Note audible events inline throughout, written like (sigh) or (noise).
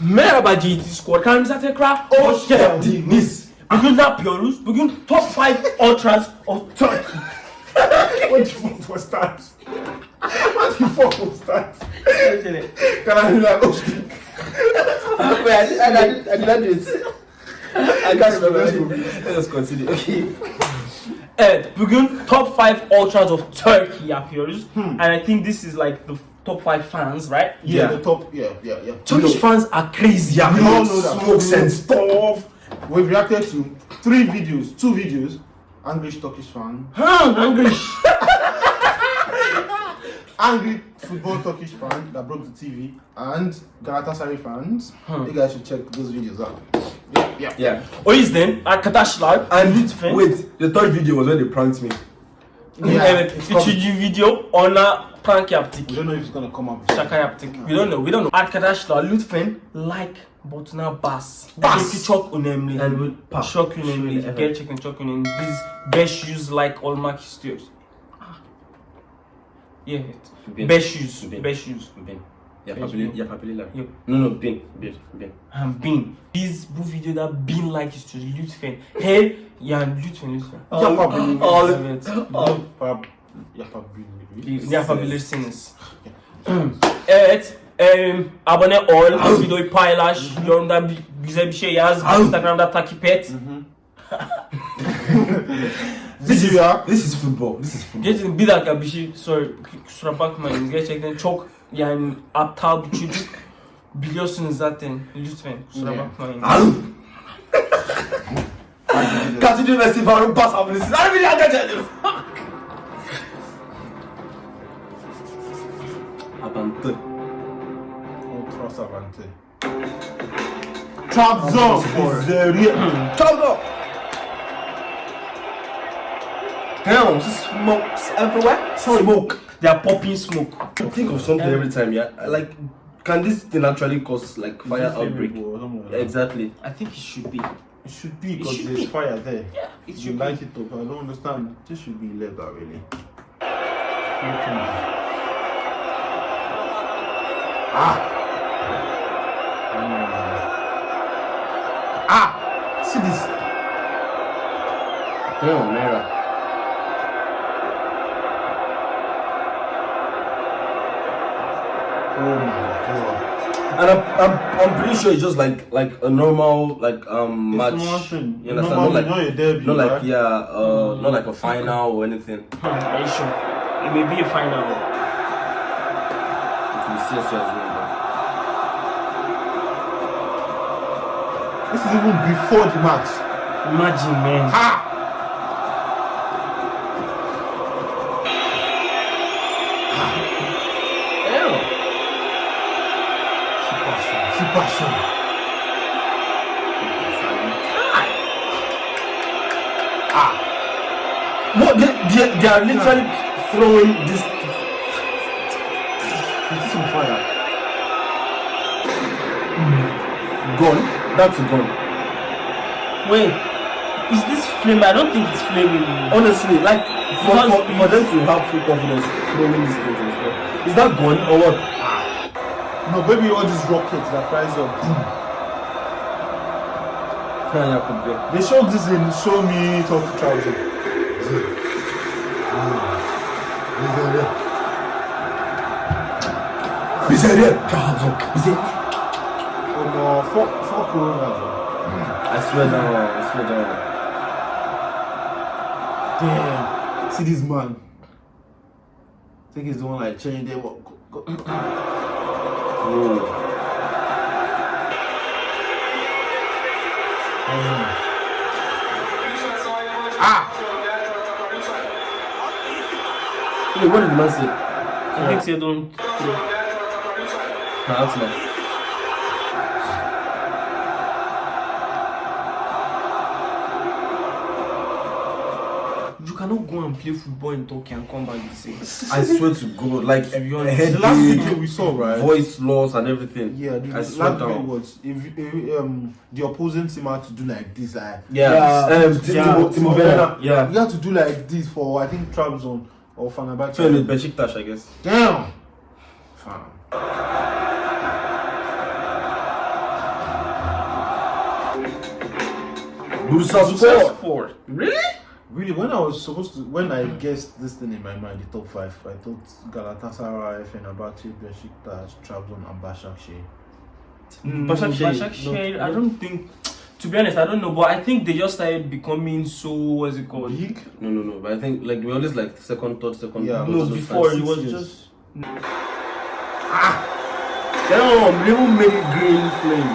Merhaba GT Squad. Kanalımıza tekrar hoş geldiniz. Bugün ne yapıyoruz? Bugün top 5 ultras of Turkey. What the fuck was that? What the fuck was that? Can I do that? Oh, Wait, I did, I did, I did not do it. I can't remember. Let's go. Let us continue. Okay. Evet, bugün top 5 ultras of Turkey yapıyoruz. Hmm. And I think this is like the top 5 fans, right? Yeah, the top. Yeah, yeah, yeah. Turkish No, fans are crazy. we Yeah, all know that. smokes and stuff. We've reacted to three videos, two videos. English Turkish fan, Huh, angry. (laughs) angry football Turkish fan that broke the TV, and Galatasaray fans. Hmm. You guys should check those videos out. Yeah, yeah. Yeah. O yüzden arkadaşlar And lütfen wait, the third video was when they pranked me. Yeah, evet üçüncü video ona prank yaptık. We don't know if it's gonna come up. Şaka yaptık. We don't know, we don't know. Arkadaşlar lütfen like butonuna bas. Bas. Çünkü çok önemli. And we'll pop. çok önemli. Evet. Gerçekten çok önemli. Biz 500 like olmak istiyoruz. Evet. Bin. 500. Bin. 500. Bin. Bin. yapabilirler. Yok. No no bin, bir, bin. Ha, bin. Biz bu videoda 1000 like istiyoruz lütfen. Her yani lütfen lütfen. Yapabiliriz. Evet. Yapab- Yapabiliriz. Yapabilirsiniz. (clears throat) evet. em, abone ol, videoyu paylaş, yorumda bir, güzel bir şey yaz, Instagram'da takip et. (laughs) This is ya. This is football. This is football. Gerçekten bir dakika bir şey sorry, kusura bakmayın. Gerçekten çok yani aptal bir çocuk. Biliyorsunuz zaten. Lütfen kusura Yeah. bakmayın. Continue Messi Faruk pas abilirsiniz. Hadi bir dakika canım. Abantı. Ultra Savante. Trabzon. Zeri. Come Damn, smokes everywhere. Smoke. They are popping smoke. Think of something every time, yeah. Like, can this thing actually cause like fire outbreak? Exactly. I think it should be. It should be because there's be. fire there. Yeah, it You should like it though, but I don't understand. This should be illegal, really. Ah. Ah. See this. Damn, Mera. Oh my god. And I'm, I'm, I'm pretty sure it's just like like a normal like um match. It's nothing. You understand? Normal, not like you know your debut, not like right? yeah, uh, not like a final or anything. Are you sure? It may be a final. It will see us as well. This is even before the match. Imagine, man. Ah. See passion. Ah. Ah. What they, they, they are literally throwing this. Is this on fire? Hmm. gun. That's a gun. Wait, is this flame? I don't think it's flaming. Honestly, like for, Because for, for them to have full confidence throwing and stuff. Is that gun or what? No, maybe all these rockets that flies up. Yeah, yeah, could be. They showed this in Show Me Talk Trouser. Miseria. Miseria. Oh no, fuck, fuck Corona. I swear down. I swear down. Damn. See this man. I think he's the one like changing them up. Ah! Hey, what did the man say? I think they don't. Nah, that's not. come and play football in Tokyo and come back the same. I swear to God, like to be the last video we saw, right? Voice loss and everything. Yeah, the, I swear to God. if, um the opposing team had to do like this, like yeah, yeah, um, yeah, Timo, yeah, you had to do like this for I think Trabzon or Fenerbahce. Fenerbahce, Besiktas, I guess. Damn. Fam. Bursa Sport. Sport. Really? Really, when I was supposed to, when I guessed this thing in my mind, the top five, I thought Galatasaray, Fenerbahce, Besiktas, Trabzon, and Başakşehir. Mm, Başakşehir, Başakşehir, no. I don't think. To be honest, I don't know, but I think they just started becoming so what's it called? Big? No, no, no. But I think like we always like second, third, second. Yeah. No, before five, it was six years. just. Damn, they made it green flame.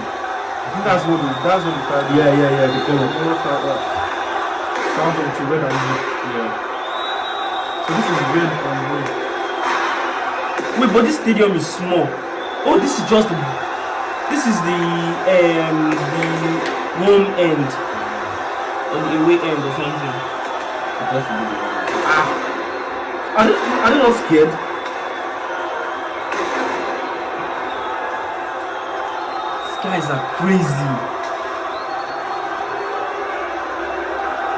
I think that's what the, that's what the Yeah, yeah, yeah. The color. Sounds like to red. Yeah. So this is red and blue. Wait, but this stadium is small. Oh, this is just the. This is the um the home end or the away end or something. It has to be the. Ah. Are they, are they not scared? These guys are crazy.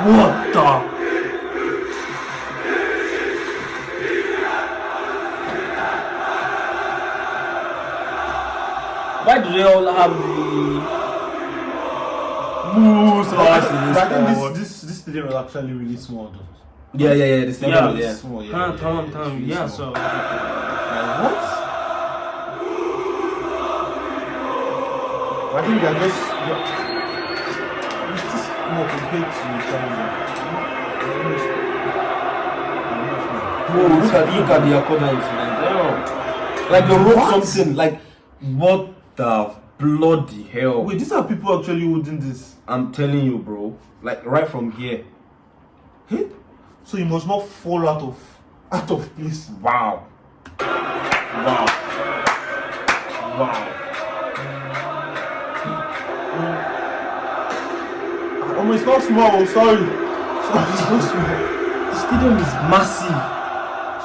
What the? Why do they all have the moves But I, think this, this this stadium is actually really small though. Yeah, yeah, yeah. The stadium, Yeah. yeah. Small, yeah. Huh, yeah, tamam, yeah, tamam. really Yeah, small. so Like, what? I think they're just. They're, it's just more compared to China. Look at look at the man. Damn. Like they wrote What? something like what the bloody hell. Wait, these are people actually holding this. I'm telling you, bro. Like right from here. Hey? So you must not fall out of out of place. Wow. Wow. Wow. Oh, it's not small. oh, Sorry. Sorry, it's not small. the stadium is massive.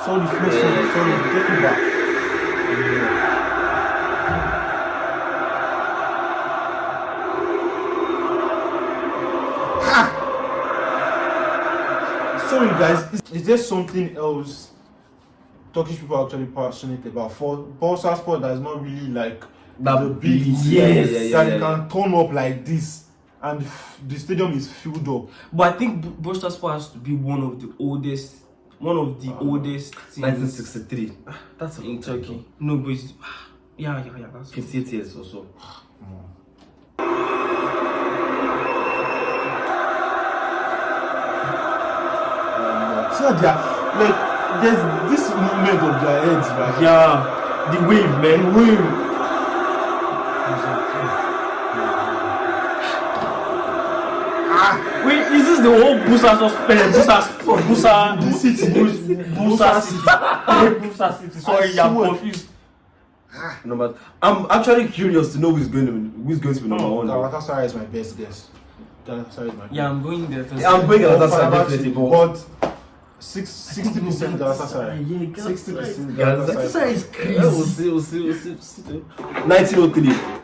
Sorry, not small. Sorry, take it back. Sorry, guys. Is, is there something else Turkish people are actually passionate about? For Bursa Sport, that is not really like That the big team yeah, yeah, yeah, yeah, that yeah, you can turn up like this, and the stadium is filled up. But I think Bursa Sport has to be one of the oldest, one of the oldest teams 1963. Ah, That's a in long time, Turkey. No, but it's, (sighs) yeah, yeah, yeah. That's though. 58 years or so. So they are like there's this movement of their heads, right? yeah, the wave, man. And wave. Is the whole Busa sus- uh, Busa Busa The city. Busa City? Busa City. Sorry, I I'm confused. No, but I'm actually curious to know who's going to who's going to be number one. now. Galatasaray is my best guess. Galatasaray is my Yeah, I'm going there. Yeah, I'm going Galatasaray Fenerbahce, definitely, but but six, 60% (laughs) Galatasaray. Yeah, Galatasaray. 60% Galatasaray Galatasaray. is crazy. we'll see, we'll see, we'll see, we'll see. 1903.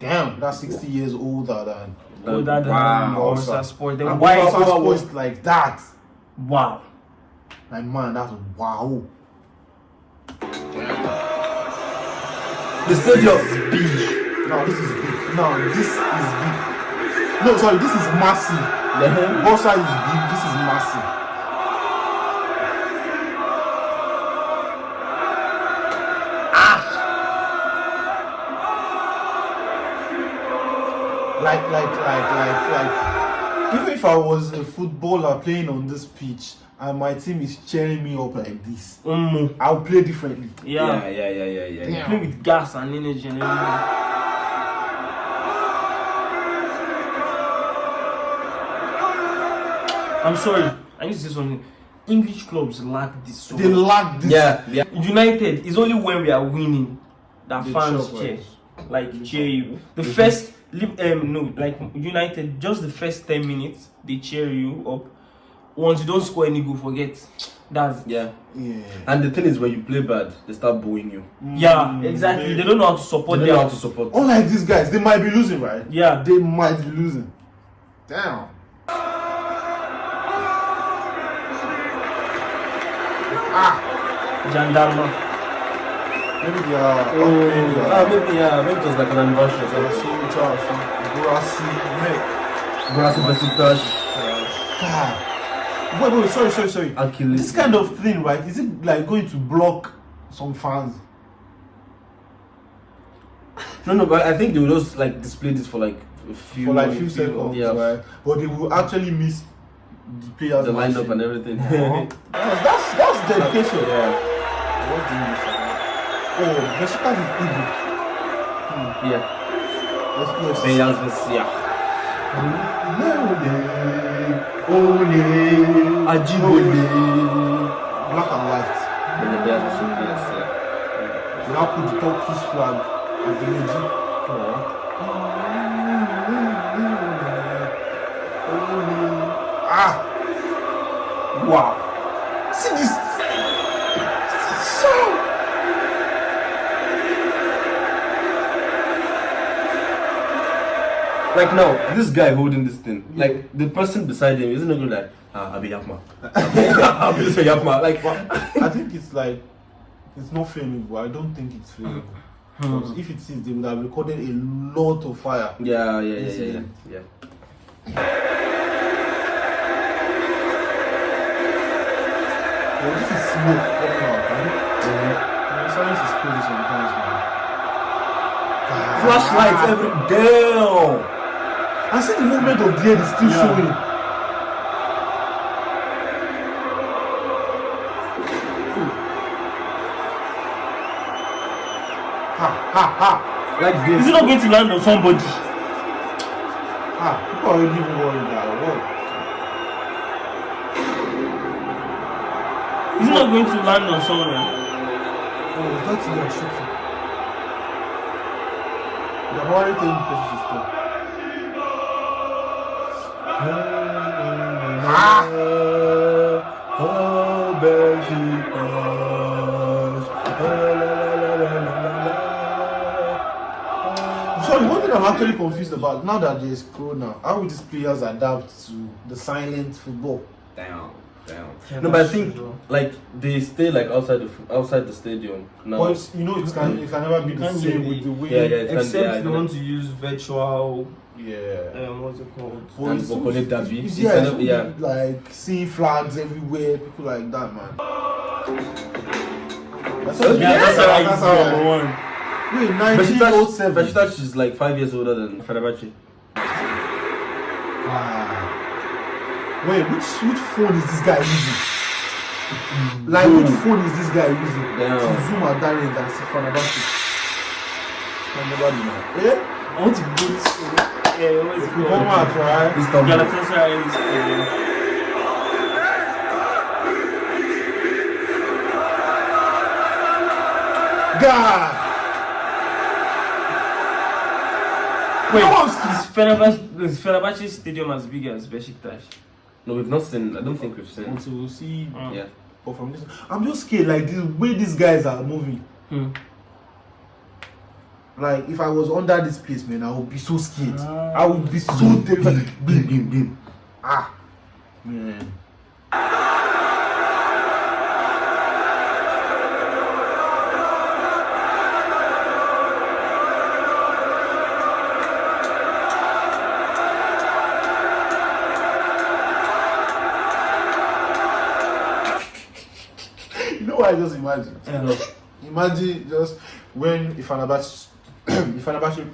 Damn, that's 60 years older than. Older than Wow. Bursa Sport. Then And why? Bursa wow, wow. Sport like that. Wow. Like, man, that's wow. The stadium is big. No, this is big. No, this is big. No, sorry, this is massive. Uh-huh. Bursa is big, this is massive. Like, like, like, like, like. Even if I was a footballer playing on this pitch and my team is cheering me up like this, Um, I'll play differently. yeah. Yeah, yeah, yeah, yeah, yeah. yeah. Play with gas and energy and everything. I'm sorry. I need to say something. English clubs lack this so They much. lack this. Yeah, yeah. United is only when we are winning that They fans cheer, like cheer you. The first, live- um, no, like United, just the first ten minutes they cheer you up. Once you don't score any goal, forget. That's Yeah. Yeah. And the thing is, when you play bad, they start booing you. yeah, exactly. They don't know how to support They don't know how to support. Unlike these guys, they might be losing, right? yeah. They might be losing. Damn. Gendarme. Maybe they are. Oh, maybe they ah, maybe yeah, maybe it was like an anniversary or something. So charged. Grassy. Brasa Besiktas. God. Wait, wait, sorry, sorry, sorry. Achilles. This kind of thing, right? Is it like going to block some fans? No, no, but I think they will just like display this for like a few, for like few seconds, yeah, right? But they will actually miss the players. the lineup matching. and everything. Uh-huh. (laughs) that's, that's that's dedication. yeah, What's the English? Oh, Besiktas is Igbo. yeah. Yes, yes. Beyaz Messi, yeah. Ole, Ajibole. Black and white. And the Beyaz Messi, yes, yeah. They now put the Turkish flag at the middle. Ah! Wow! Like now, this guy holding this thing, like the person beside him isn't going like, ah, Abi Yapma. (laughs) Abi Abi Yapma. Like, I think it's like it's not flammable. I don't think it's flammable. Because if it is, they would have recorded a lot of fire. yeah, yeah, yeah, yeah, yeah. yeah. Well, this is smoke coming out, right? The silence is crazy sometimes, man. Flashlights every damn. I see the movement of the head is still Yeah. showing. Ha ha ha Like Is this. it not going to land on somebody? ha! People are already worried now. What? Is it not going to land on someone? Oh, is that you are shooting? They're already telling the person to stop. Oh, Besiktas. Sorry, one thing I'm actually confused about now that there's Corona, how will these players adapt to the silent football? Damn, damn. No, but I think like they stay like outside the outside the stadium now. But you know, it can it can never be the same with the way. Yeah, yeah. It's Except yeah, if they want to use virtual, yeah. um, what's it called? But And it's for so- Connect Derby, it's- it's yeah, kind it's of- yeah. like seeing flags everywhere, people like that, man. That's So, Yeah, that's how I that's use how I- number one. Wait, Besiktas, 1907. Besiktas is like five years older than Fenerbahce. Ah. Wait, which which phone is this guy using? Like which phone is this guy using? Damn. To zoom at that range and see Fenerbahce. Can never be now. Yeah? I want to go to uh, what's it Come called? on, right? Istanbul. Galatasaray is uh, God! Wait, Come on, is Fenerbahce, is Fenerbahce stadium as big as Besiktas? No, we've not seen. I don't think we've seen. Until we see Mm. Yeah. but from this. I'm just scared, like the way these guys are moving. Hmm. Like if I was under this place, man, I would be so scared. Ah. I would be so terrified. Bim, bim, bim. Ah, man. (laughs) you know what I just imagine? Imagine just when Ifanabachi (coughs) Fenerbahçe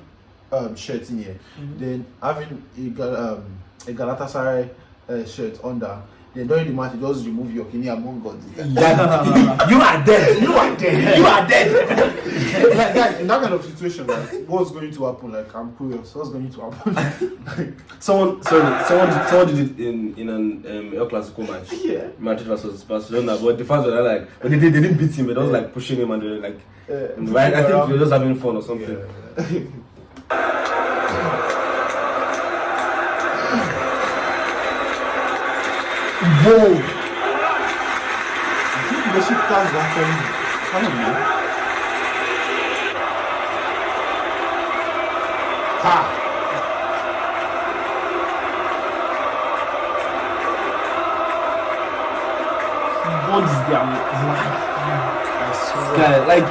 um, shirt in here. Mm -hmm. Then having a, um, a Galatasaray uh, shirt under, Then during the match, you just remove your kidney among God. Yeah, (laughs) you are dead. You are dead. You are dead. (laughs) like that, in that kind of situation, like, what's going to happen? Like, I'm curious. What's going to happen? (laughs) Someone, sorry, someone, did, someone did it in in an um, El Clasico match. yeah. Madrid versus Barcelona, but the fans were like, but they, they, they didn't beat him, but they was like pushing him and they were like, Uh, right? I think they were just having fun or something. Yeah. Whoa! I think the ship cars are actually. I don't know. Ha! What is their life? I swear. Guy, like,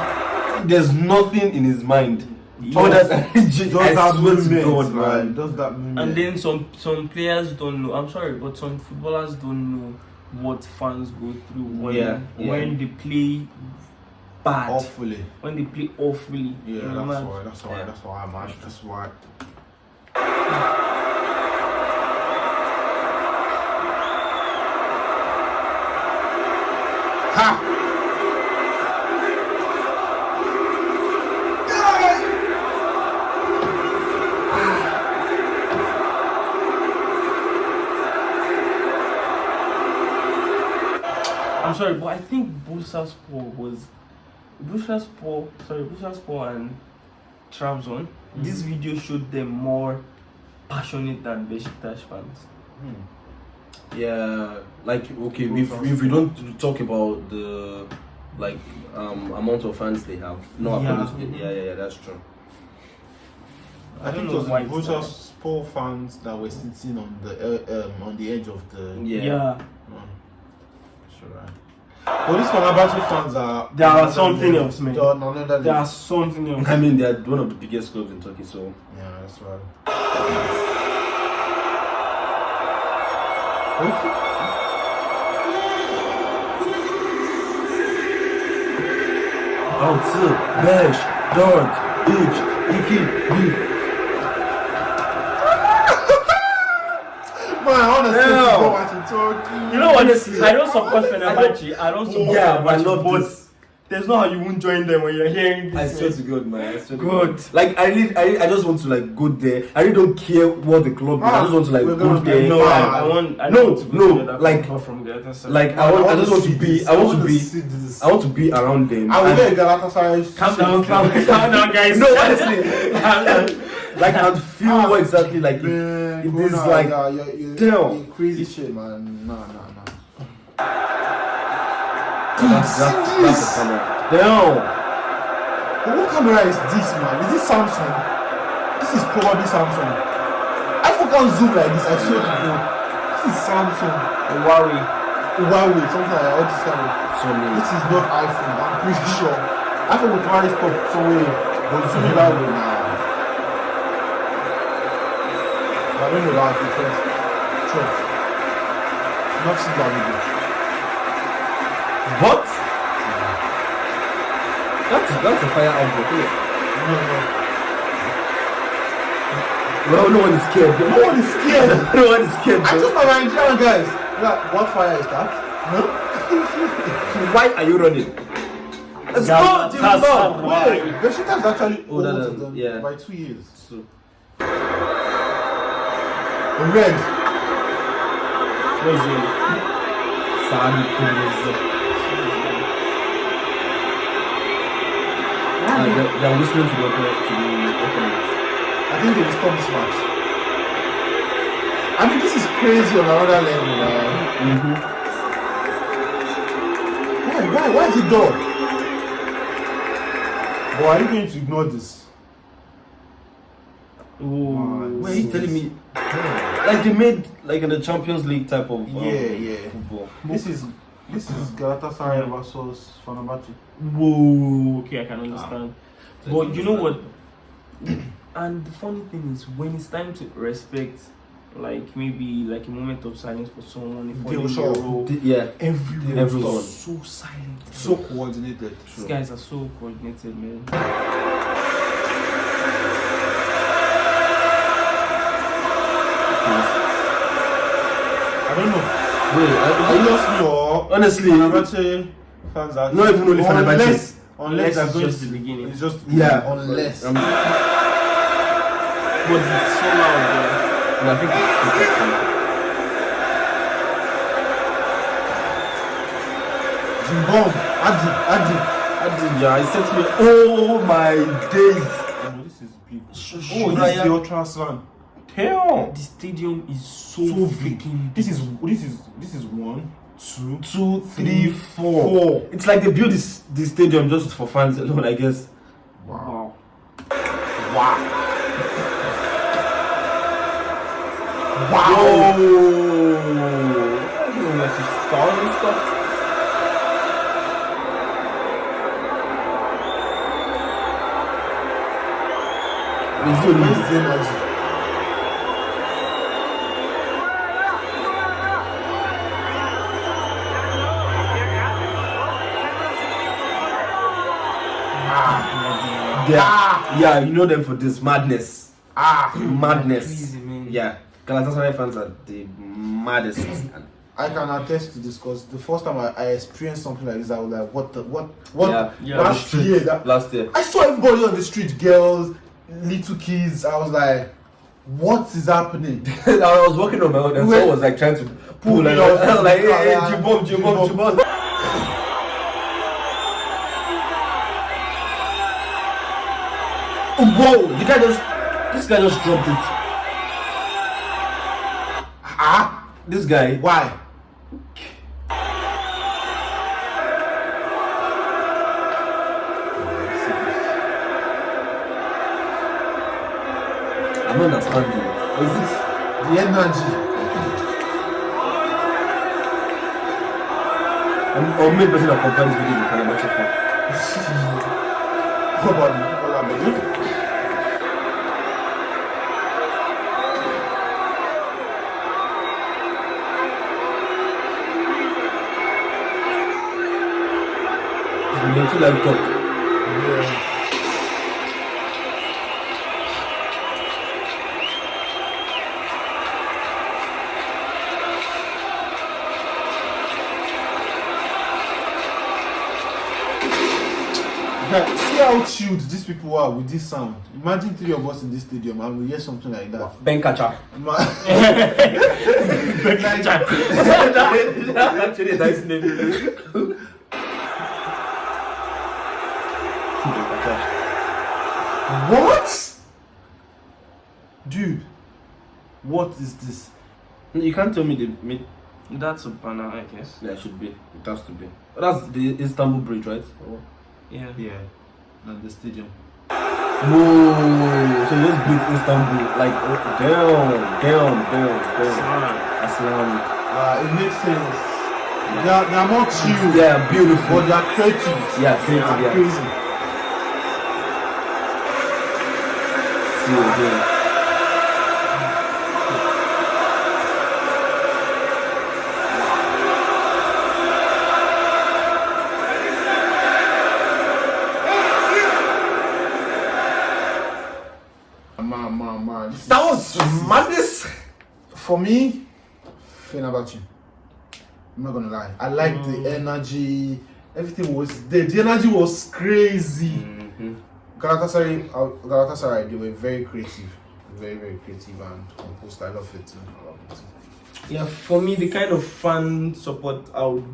there's nothing in his mind. Oh, that (laughs) Just that movement, God, man. man. Just that movement. And then some some players don't know. I'm sorry, but some footballers don't know what fans go through when Yeah, yeah. when they play bad, awfully. when they play awfully. Yeah, you know, that's man. why. That's why. Yeah. That's why, man. That's why. Sorry, but I think Bursaspor was Bursaspor. Sorry, Bursaspor and Trabzon. This video showed them more passionate than Besiktas fans. Yeah, like okay, if, if we don't talk about the like um amount of fans they have, no, Yeah. according to the, yeah, yeah, yeah, that's true. I, I think don't it was why the it's Bursa like- Sport fans that were sitting on the uh, um, on the edge of the. Yeah. Mm. Sure. Right. But these Fenerbahce fans are. They are something else, man. They are another They are something else. I mean, they're one of the biggest clubs in Turkey, so Yeah, that's right. Okay. Altı, beş, dört, üç, iki, bir. Man, honestly, Yeah. Go watch in Turkey. You know, honestly, I don't support Fenerbahce. I don't support Yeah, but I Fenerbahce, love but this. there's no how you won't join them when you're hearing this. I swear to God, man. I swear to God. Like I really, I, really- I just want to like go there. I really don't care what the club is. I just want to like go there. No, Yeah. I, I want. I No, want to go no, to the other like- from the other side. Like I want, I just want to be, I want to be, this. I want to be around them. I will And- let Galatasaray. calm down, calm, (laughs) calm down, guys. No, honestly, (laughs) like I'd feel what exactly like. It, Man, it go is like- yeah, you're, you're, Damn. you're crazy shit, man. Nah, nah, nah. that's, that's, that's the camera. Damn. What camera is this, man? Is this Samsung? This is probably Samsung. iPhone can't zoom like this. I swear to God. This is Samsung. Huawei. Huawei, something like. All this kind of. So. This is not iPhone. I'm pretty sure. iPhone will probably stop somewhere, but zoom it way now. I don't know that I trust. Trust. Not seen that video. What? That's that's a fire outbreak. isn't it? No, no. Well, no one is scared. No one is scared. (laughs) no one is scared. I bro. just my Nigerian guys. Like, what fire is that? Huh? (laughs) Why are you running? Let's Yeah, go, Jimmy that's Bob. how- Wait, Besiktas is actually Oh, older uh, than yeah. by two years. So, Red. Sadi Kudus. Uh, they're, they're listening to the. To the. I think they will stop this match. I mean, this is crazy on another level, man. Why, why, why is it done? But are you going to ignore this? Ooh. Wait, you telling me? Like they made like in the Champions League type of um, Yeah, yeah. football. This is this is Galatasaray versus Fenerbahce. Whoa. Okay, I can understand. So But you know what? (clears throat) And the funny thing is, when it's time to respect, like maybe like a moment of silence for someone, if They will you show up. Yeah, Everyone, Everyone. so silent. so coordinated. These guys are so coordinated, man. Know. wait, Is I, it I, just me or honestly, Fenerbahce fans are Not even only Fenerbahce. Unless, unless Unless they're it's going just to- the beginning. It's just Yeah. Unless. um, But it's so loud, man. and I think it's Cimbom, Adi, Adi. Adija, I said to me, oh my days. Oh, this is big. Sh- Oh, this Shuraya. is your transfer. Damn. The stadium is so, So freaking. This is this is this is one, two, Two, three, four. four. It's like they built this this stadium just for fans alone, I guess. Wow. Wow. Wow. Wow. You know, like his stars and stuff. It's only Where's the energy? Yeah, yeah, you know them for this madness. Ah, (clears throat) Madness. Crazy, man. Yeah. Galatasaray fans are the maddest. I can attest to this because the first time I, I experienced something like this, I was like, what the, what, what? Yeah, yeah, last year, that, last year. I saw everybody on the street, girls, little kids. I was like, what is happening? (laughs) I was walking on my own and Wait. someone was like trying to pull me and. (laughs) I was like, hey, hey, Yeah. Jibom, Jibom, Jibom. (laughs) Whoa! The guy just, this guy just dropped it. Ah, This guy, why? I'm not understanding. Is this? The energy. I'm or maybe person that compares videos with Fenerbahce fan. What about me? What about me? Like talk. Yeah. See how chilled these people are with this sound. Imagine three of us in this stadium and we hear something like that. Ben catcher. Ma- (laughs) (laughs) (laughs) Actually, a nice name. what? Dude, what is this? You can't tell me the mid. That's a banner, I guess. Yeah, it should be. It has to be. That's the Istanbul Bridge, right? Oh. Yeah. Yeah, and the stadium. No, so you just beat Istanbul. Like, oh, damn, damn, damn, damn. Smart. Aslan. Uh, it makes sense. They are, they are more chill, Yeah, beautiful. but they are creative. Yeah, They creative, are yeah. crazy. See you again. For me, Fenerbahce. I'm not gonna lie. I like the energy. Everything was there. The energy was crazy. Mm-hmm. Galatasaray, uh, Galatasaray, they were very creative, very very creative and composed. I love it. I love it. Yeah, for me, the kind of fan support I would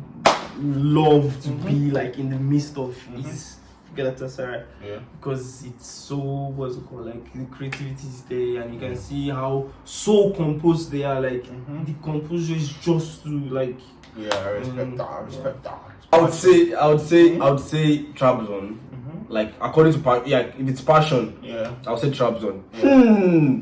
love to be like in the midst of is Galatasaray Yeah. because it's so what's it called like the creativity is there and you can see how so composed they are. Like Mhm. the composure is just to like Yeah, I respect Mm. that. I respect that. I would say, I would say, I would say Trabzon. Mhm. Like according to yeah, if it's passion, Yeah. I would say Trabzon. Yeah. Hmm.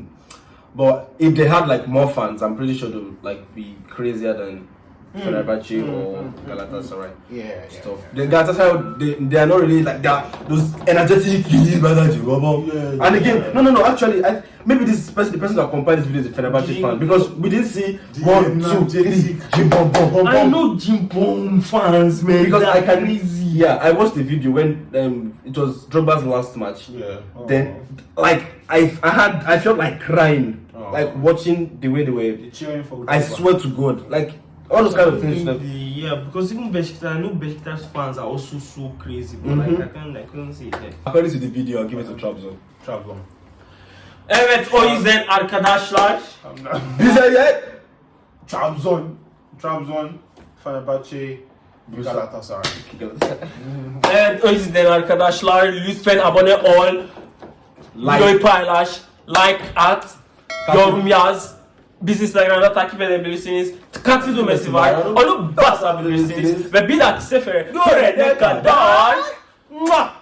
But if they had like more fans, I'm pretty sure they would like be crazier than Fenerbahce Mm, or mm, mm, Galatasaray Yeah. yeah stuff. Yeah. The Galatasaray, they, they are not really like that. Those energetic, Yeah. and again, no, no, no. Actually, I, maybe this person, the person that compiled this video is a Fenerbahce fan because we didn't see The one, two, three, energetic- jim, bom, bom, bom, I know Cimbom fans, man. because they're I can crazy. Yeah, I watched the video when um, it was Drogba's last match. Yeah. Then, like, I, I had, I felt like crying, Oh. like watching the way they were. You're cheering for. I swear to God, like all those kind of things. The- yeah, because even Besiktas, I know Besiktas fans are also so crazy, but Mhm. like I can't, I couldn't see it. Like. according to the video, I'll give it to Trabzon. Trabzon. Evet o yüzden arkadaşlar is it. Trabzon. Trabzon. Fenerbahçe. Galatasaray. (laughs) Evet o yüzden arkadaşlar lütfen abone ol Videoyu Like, paylaş Like at Yorum yaz Bizi Instagram'da takip edebilirsiniz. Tıkat düğmesi var. Onu basabilirsiniz. Ve bir dahaki sefere görene kadar Muah!